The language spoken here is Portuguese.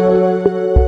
Música